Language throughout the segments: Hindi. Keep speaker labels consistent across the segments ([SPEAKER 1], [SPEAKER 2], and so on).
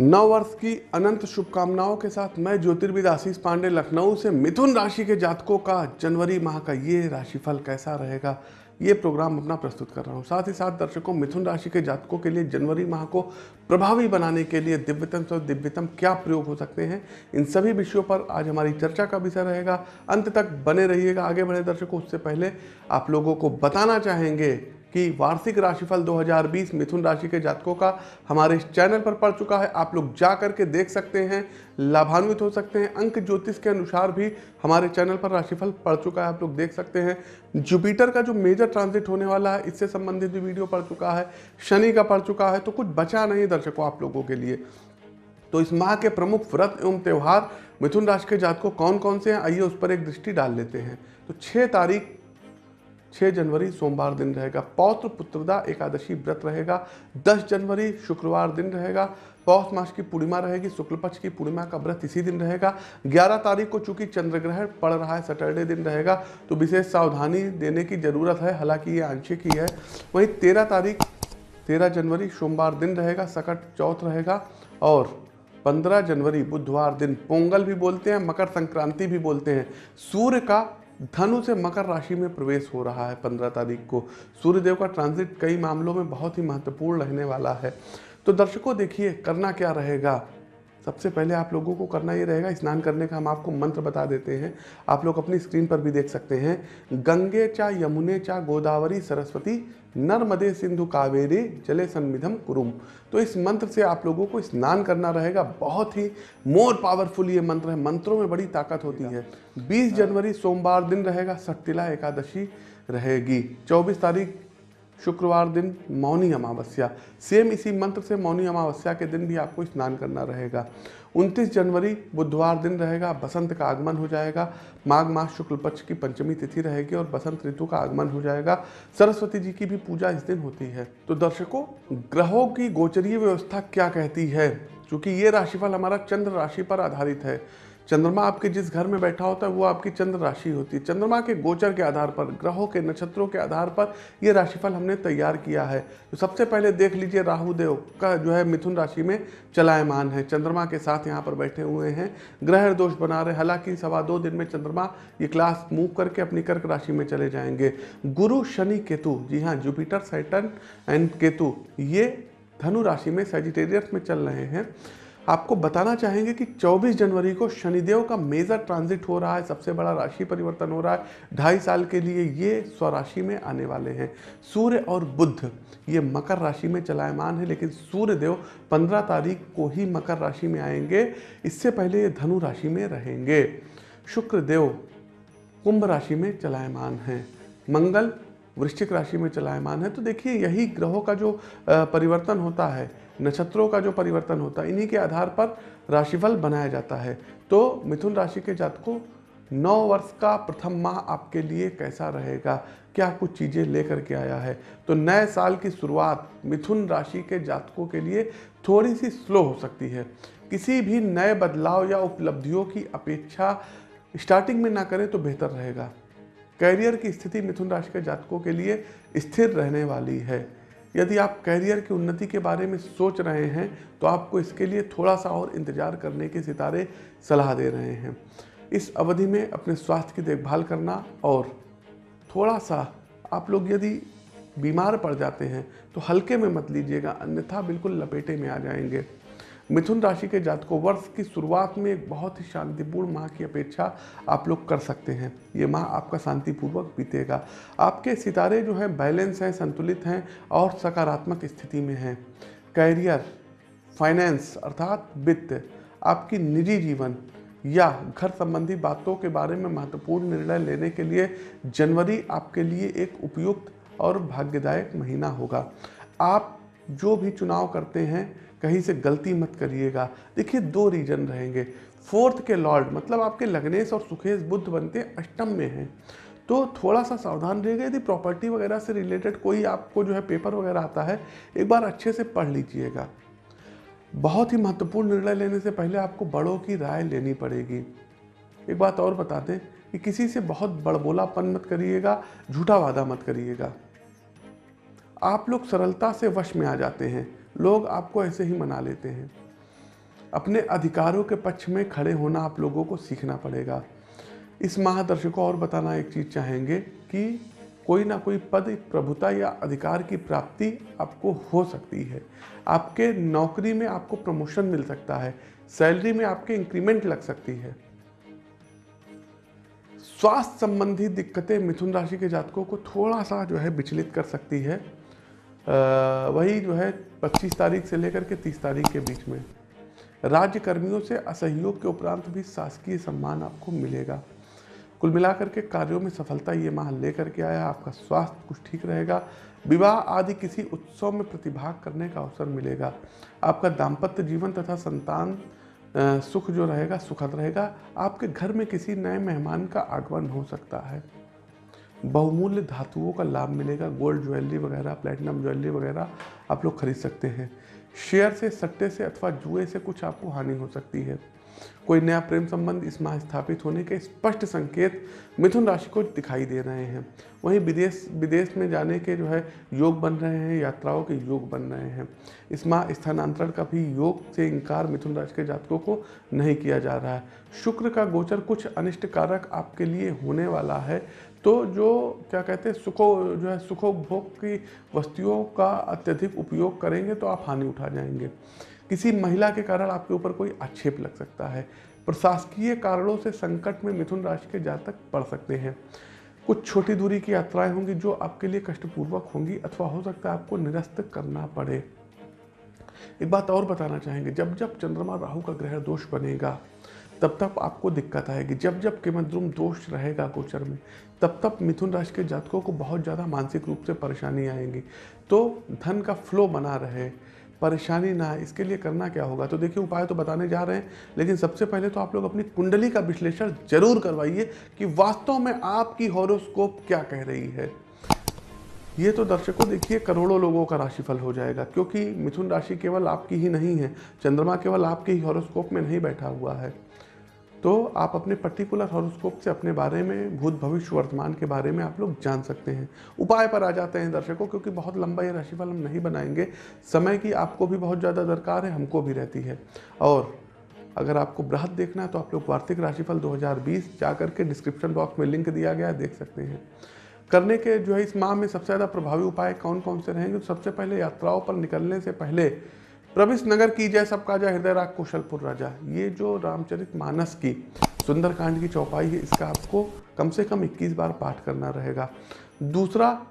[SPEAKER 1] नव वर्ष की अनंत शुभकामनाओं के साथ मैं ज्योतिर्विद आशीष पांडे, लखनऊ से मिथुन राशि के जातकों का जनवरी माह का ये राशिफल कैसा रहेगा, ये प्रोग्राम अपना प्रस्तुत कर रहा हूँ। साथ ही साथ दर्शकों, मिथुन राशि के जातकों के लिए जनवरी माह को प्रभावी बनाने के लिए दिव्यतम से दिव्यतम क्या प्रयोग हो सकते हैं, इन सभी विषयों पर आज हमारी चर्चा का विषय रहेगा। अंत तक बने रहिएगा आगे बढ़े दर्शकों, उससे पहले आप लोगों को बताना चाहेंगे कि वार्षिक राशिफल 2020 मिथुन राशि के जातकों का हमारे इस चैनल पर पड़ चुका है। आप लोग जा करके देख सकते हैं, लाभान्वित हो सकते हैं। अंक ज्योतिष के अनुसार भी हमारे चैनल पर राशिफल पड़ चुका है, आप लोग देख सकते हैं। जुपिटर का जो मेजर ट्रांजिट होने वाला है, इससे संबंधित भी वीडियो पड़ चुका है। शनि का पड़ चुका है तो कुछ बचा नहीं दर्शकों आप लोगों के लिए। तो इस माह के प्रमुख व्रत एवं त्यौहार मिथुन राशि के जातकों कौन कौन से हैं, आइए उस पर एक दृष्टि डाल लेते हैं। तो छः तारीख 6 जनवरी सोमवार दिन रहेगा। पौत्र पुत्रदा एकादशी व्रत रहेगा। 10 जनवरी शुक्रवार दिन रहेगा। पौष मास की पूर्णिमा रहेगी। शुक्ल पक्ष की पूर्णिमा का व्रत इसी दिन रहेगा। 11 तारीख को चूँकि चंद्र ग्रहण पड़ रहा है, सैटरडे दिन रहेगा तो विशेष सावधानी देने की ज़रूरत है। हालाँकि ये आंशिक ही है। वहीं तेरह तारीख, तेरह जनवरी सोमवार दिन रहेगा, सकट चौथ रहेगा और 15 जनवरी बुधवार दिन। पोंगल भी बोलते हैं, मकर संक्रांति भी बोलते हैं। सूर्य का धनु से मकर राशि में प्रवेश हो रहा है पंद्रह तारीख को। सूर्यदेव का ट्रांजिट कई मामलों में बहुत ही महत्वपूर्ण रहने वाला है। तो दर्शकों, देखिए, करना क्या रहेगा? सबसे पहले आप लोगों को करना ये रहेगा, स्नान करने का हम आपको मंत्र बता देते हैं। आप लोग अपनी स्क्रीन पर भी देख सकते हैं। गंगे चा यमुने चा गोदावरी सरस्वती नर्मदे सिंधु कावेरी जले सन्मिधम कुरुम। तो इस मंत्र से आप लोगों को स्नान करना रहेगा। बहुत ही मोर पावरफुल ये मंत्र है। मंत्रों में बड़ी ताकत होती है। 20 जनवरी सोमवार दिन रहेगा। सट्टिला एकादशी रहेगी। 24 तारीख शुक्रवार दिन मौनी अमावस्या। सेम इसी मंत्र से मौनी अमावस्या के दिन भी आपको स्नान करना रहेगा। 29 जनवरी, बुधवार दिन रहेगा, बसंत का आगमन हो जाएगा। माघ मास शुक्ल पक्ष की पंचमी तिथि रहेगी और बसंत ऋतु का आगमन हो जाएगा। सरस्वती जी की भी पूजा इस दिन होती है। तो दर्शकों, ग्रहों की गोचरीय व्यवस्था क्या कहती है? क्योंकि ये राशिफल हमारा चंद्र राशि पर आधारित है। चंद्रमा आपके जिस घर में बैठा होता है, वो आपकी चंद्र राशि होती है। चंद्रमा के गोचर के आधार पर, ग्रहों के नक्षत्रों के आधार पर ये राशिफल हमने तैयार किया है। तो सबसे पहले देख लीजिए राहु देव का जो है मिथुन राशि में चलायमान है। चंद्रमा के साथ यहाँ पर बैठे हुए हैं। ग्रह दोष बना रहे हालाँकि सवा दो दिन में चंद्रमा ये क्लास मूव करके अपनी कर्क राशि में चले जाएँगे। गुरु शनि केतु, जी हाँ जुपिटर सैटन एंड केतु, ये धनु राशि में सेजिटेरियस में चल रहे हैं। आपको बताना चाहेंगे कि 24 जनवरी को शनिदेव का मेजर ट्रांजिट हो रहा है, सबसे बड़ा राशि परिवर्तन हो रहा है। ढाई साल के लिए ये स्वराशि में आने वाले हैं। सूर्य और बुद्ध ये मकर राशि में चलायमान है, लेकिन सूर्य देव 15 तारीख को ही मकर राशि में आएँगे। इससे पहले ये धनु राशि में रहेंगे। शुक्र देव कुंभ राशि में चलायमान है। मंगल वृश्चिक राशि में चलायमान है तो देखिए यही ग्रहों का जो परिवर्तन होता है, नक्षत्रों का जो परिवर्तन होता है, इन्हीं के आधार पर राशिफल बनाया जाता है। तो मिथुन राशि के जातकों, नौ वर्ष का प्रथम माह आपके लिए कैसा रहेगा? क्या कुछ चीज़ें लेकर के आया है? तो नए साल की शुरुआत मिथुन राशि के जातकों के लिए थोड़ी सी स्लो हो सकती है। किसी भी नए बदलाव या उपलब्धियों की अपेक्षा स्टार्टिंग में ना करें तो बेहतर रहेगा। कैरियर की स्थिति मिथुन राशि के जातकों के लिए स्थिर रहने वाली है। यदि आप कैरियर की उन्नति के बारे में सोच रहे हैं तो आपको इसके लिए थोड़ा सा और इंतज़ार करने के सितारे सलाह दे रहे हैं। इस अवधि में अपने स्वास्थ्य की देखभाल करना और थोड़ा सा आप लोग यदि बीमार पड़ जाते हैं तो हल्के में मत लीजिएगा, अन्यथा बिल्कुल लपेटे में आ जाएँगे। मिथुन राशि के जातकों, वर्ष की शुरुआत में एक बहुत ही शांतिपूर्ण माह की अपेक्षा आप लोग कर सकते हैं। ये माह आपका शांतिपूर्वक बीतेगा। आपके सितारे जो हैं, बैलेंस हैं, संतुलित हैं और सकारात्मक स्थिति में हैं। कैरियर, फाइनेंस अर्थात वित्त, आपकी निजी जीवन या घर संबंधी बातों के बारे में महत्वपूर्ण निर्णय लेने के लिए जनवरी आपके लिए एक उपयुक्त और भाग्यदायक महीना होगा। आप जो भी चुनाव करते हैं कहीं से गलती मत करिएगा। देखिए, दो रीजन रहेंगे। फोर्थ के लॉर्ड मतलब आपके लग्नेश और सुखेश बुद्ध बनते अष्टम में हैं। तो थोड़ा सा सावधान रहिएगा। यदि प्रॉपर्टी वगैरह से रिलेटेड कोई आपको जो है पेपर वगैरह आता है, एक बार अच्छे से पढ़ लीजिएगा। बहुत ही महत्वपूर्ण निर्णय लेने से पहले आपको बड़ों की राय लेनी पड़ेगी। एक बात और बता दें कि किसी से बहुत बड़बोलापन मत करिएगा, झूठा वादा मत करिएगा। आप लोग सरलता से वश में आ जाते हैं। लोग आपको ऐसे ही मना लेते हैं। अपने अधिकारों के पक्ष में खड़े होना आप लोगों को सीखना पड़ेगा। इस माह दर्शकों और बताना एक चीज़ चाहेंगे कि कोई ना कोई पद, प्रभुता या अधिकार की प्राप्ति आपको हो सकती है। आपके नौकरी में आपको प्रमोशन मिल सकता है। सैलरी में आपके इंक्रीमेंट लग सकती है। स्वास्थ्य संबंधी दिक्कतें मिथुन राशि के जातकों को थोड़ा सा जो है विचलित कर सकती है। वही जो है 25 तारीख से लेकर के 30 तारीख के बीच में। राज्य कर्मियों से असहयोग के उपरांत भी शासकीय सम्मान आपको मिलेगा। कुल मिलाकर के कार्यों में सफलता ये माह लेकर के आया। आपका स्वास्थ्य कुछ ठीक रहेगा। विवाह आदि किसी उत्सव में प्रतिभाग करने का अवसर मिलेगा। आपका दाम्पत्य जीवन तथा संतान सुख जो रहेगा, सुखद रहेगा। आपके घर में किसी नए मेहमान का आगमन हो सकता है। बहुमूल्य धातुओं का लाभ मिलेगा गोल्ड ज्वेलरी वगैरह प्लेटिनम ज्वेलरी वगैरह आप लोग खरीद सकते हैं। शेयर से, सट्टे से अथवा जुए से कुछ आपको हानि हो सकती है। कोई नया प्रेम संबंध इस माह स्थापित होने के स्पष्ट संकेत मिथुन राशि को दिखाई दे रहे हैं। वहीं विदेश विदेश में जाने के जो है योग बन रहे हैं, यात्राओं के योग बन रहे हैं। इस माह स्थानांतरण का भी योग से इनकार मिथुन राशि के जातकों को नहीं किया जा रहा है। शुक्र का गोचर कुछ अनिष्ट कारक आपके लिए होने वाला है। तो जो, क्या कहते हैं, सुखो, जो है सुखोपभोग की वस्तुओं का अत्यधिक उपयोग करेंगे तो आप हानि उठा जाएँगे। किसी महिला के कारण आपके ऊपर कोई आक्षेप लग सकता है। प्रशासकीय कारणों से संकट में मिथुन राशि के जातक पड़ सकते हैं। कुछ छोटी दूरी की यात्राएँ होंगी जो आपके लिए कष्टपूर्वक होंगी अथवा हो सकता है आपको निरस्त करना पड़े। एक बात और बताना चाहेंगे, जब जब चंद्रमा राहु का ग्रह दोष बनेगा तब तब आपको दिक्कत आएगी। जब जब केमद्रुम दोष रहेगा गोचर में, तब तब मिथुन राशि के जातकों को बहुत ज़्यादा मानसिक रूप से परेशानी आएँगी। तो धन का फ्लो बना रहे, परेशानी ना इसके लिए करना क्या होगा? तो देखिए, उपाय तो बताने जा रहे हैं, लेकिन सबसे पहले तो आप लोग अपनी कुंडली का विश्लेषण ज़रूर करवाइए कि वास्तव में आपकी हॉरोस्कोप क्या कह रही है। ये तो दर्शकों, देखिए, करोड़ों लोगों का राशिफल हो जाएगा, क्योंकि मिथुन राशि केवल आपकी ही नहीं है, चंद्रमा केवल आपके ही हॉरोस्कोप में नहीं बैठा हुआ है। तो आप अपने पर्टिकुलर हॉरोस्कोप से अपने बारे में, भूत भविष्य, वर्तमान के बारे में आप लोग जान सकते हैं। उपाय पर आ जाते हैं दर्शकों, क्योंकि बहुत लंबा ये राशिफल हम नहीं बनाएँगे। समय की आपको भी बहुत ज़्यादा दरकार है, हमको भी रहती है। और अगर आपको बृहद देखना है तो आप लोग वार्षिक राशिफल 2020 जा करके डिस्क्रिप्शन बॉक्स में लिंक दिया गया है, देख सकते हैं। करने के जो है, इस माह में सबसे ज़्यादा प्रभावी उपाय कौन कौन से रहेंगे? तो सबसे पहले यात्राओं पर निकलने से पहले प्रविश नगर की जय सबका जय, हृदय राग कुशलपुर राजा। ये जो रामचरित मानस की सुंदरकांड की चौपाई है, इसका आपको कम से कम 21 बार पाठ करना रहेगा। दूसरा,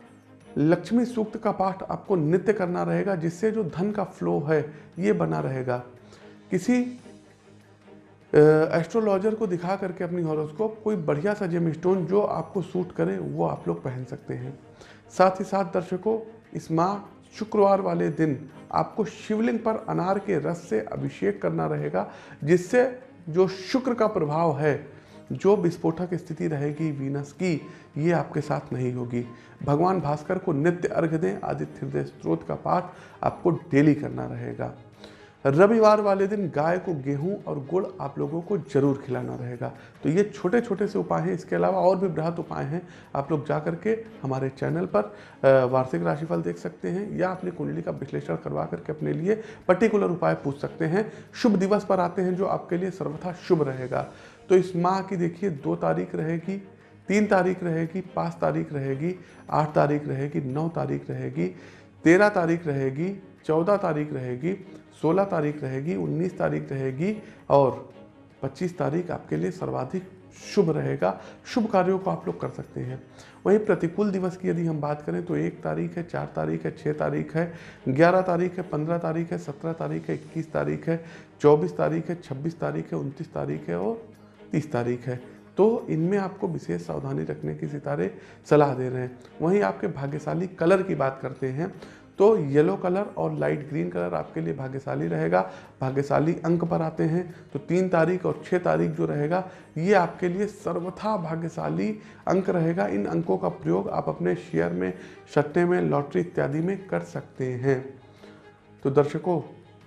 [SPEAKER 1] लक्ष्मी सूक्त का पाठ आपको नित्य करना रहेगा, जिससे जो धन का फ्लो है, ये बना रहेगा। किसी एस्ट्रोलॉजर को दिखा करके अपनी हॉरोस्कोप कोई बढ़िया सा जेम स्टोन जो आपको सूट करे, वो आप लोग पहन सकते हैं। साथ ही साथ दर्शकों, इस माह शुक्रवार वाले दिन आपको शिवलिंग पर अनार के रस से अभिषेक करना रहेगा, जिससे जो शुक्र का प्रभाव है, जो विस्फोटक स्थिति रहेगी वीनस की, ये आपके साथ नहीं होगी। भगवान भास्कर को नित्य अर्घ दें, आदित्य हृदय स्त्रोत का पाठ आपको डेली करना रहेगा। रविवार वाले दिन गाय को गेहूँ और गुड़ आप लोगों को ज़रूर खिलाना रहेगा। तो ये छोटे छोटे से उपाय हैं। इसके अलावा और भी बृहत उपाय हैं। आप लोग जा करके हमारे चैनल पर वार्षिक राशिफल देख सकते हैं या अपनी कुंडली का विश्लेषण करवा करके अपने लिए पर्टिकुलर उपाय पूछ सकते हैं। शुभ दिवस पर आते हैं जो आपके लिए सर्वथा शुभ रहेगा। तो इस माह की देखिए, दो तारीख रहेगी, तीन तारीख रहेगी, पाँच तारीख रहेगी, आठ तारीख रहेगी, नौ तारीख रहेगी, तेरह तारीख रहेगी चौदह तारीख रहेगी 16 तारीख रहेगी 19 तारीख रहेगी और 25 तारीख आपके लिए सर्वाधिक शुभ रहेगा। शुभ कार्यों को आप लोग कर सकते हैं। वहीं प्रतिकूल दिवस की यदि हम बात करें तो एक तारीख है, चार तारीख है छः तारीख है, ग्यारह तारीख है, पंद्रह तारीख है, सत्रह तारीख है, इक्कीस तारीख है, चौबीस तारीख है, छब्बीस तारीख है, उनतीस तारीख है और तीस तारीख है। तो इनमें आपको विशेष सावधानी रखने की सितारे सलाह दे रहे हैं। वहीं आपके भाग्यशाली कलर की बात करते हैं। तो येलो कलर और लाइट ग्रीन कलर आपके लिए भाग्यशाली रहेगा। भाग्यशाली अंक पर आते हैं तो तीन तारीख और छः तारीख जो रहेगा, ये आपके लिए सर्वथा भाग्यशाली अंक रहेगा। इन अंकों का प्रयोग आप अपने शेयर में सट्टे में लॉटरी इत्यादि में कर सकते हैं। तो दर्शकों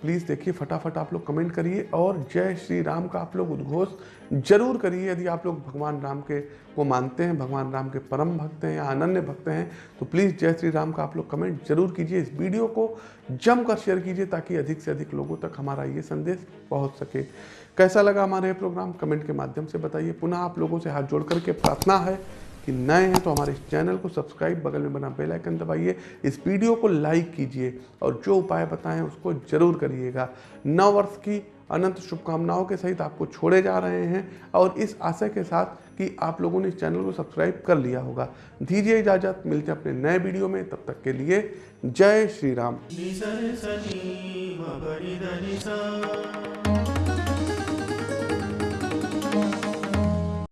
[SPEAKER 1] प्लीज़ देखिए, फटाफट आप लोग कमेंट करिए और जय श्री राम का आप लोग उद्घोष ज़रूर करिए। यदि आप लोग भगवान राम के को मानते हैं, भगवान राम के परम भक्त हैं या अनन्य भक्त हैं तो प्लीज़ जय श्री राम का आप लोग कमेंट ज़रूर कीजिए। इस वीडियो को जमकर शेयर कीजिए ताकि अधिक से अधिक लोगों तक हमारा ये संदेश पहुँच सके। कैसा लगा हमारा ये प्रोग्राम? कमेंट के माध्यम से बताइए। पुनः आप लोगों से हाथ जोड़ करके प्रार्थना है। कि नए हैं तो हमारे चैनल को सब्सक्राइब, बगल में बना बेल आइकन दबाइए। इस वीडियो को लाइक कीजिए और जो उपाय बताएँ उसको ज़रूर करिएगा। नव वर्ष की अनंत शुभकामनाओं के सहित आपको छोड़े जा रहे हैं और इस आशय के साथ कि आप लोगों ने इस चैनल को सब्सक्राइब कर लिया होगा। दीजिए इजाज़त, मिलते हैं अपने नए वीडियो में। तब तक के लिए जय श्री राम।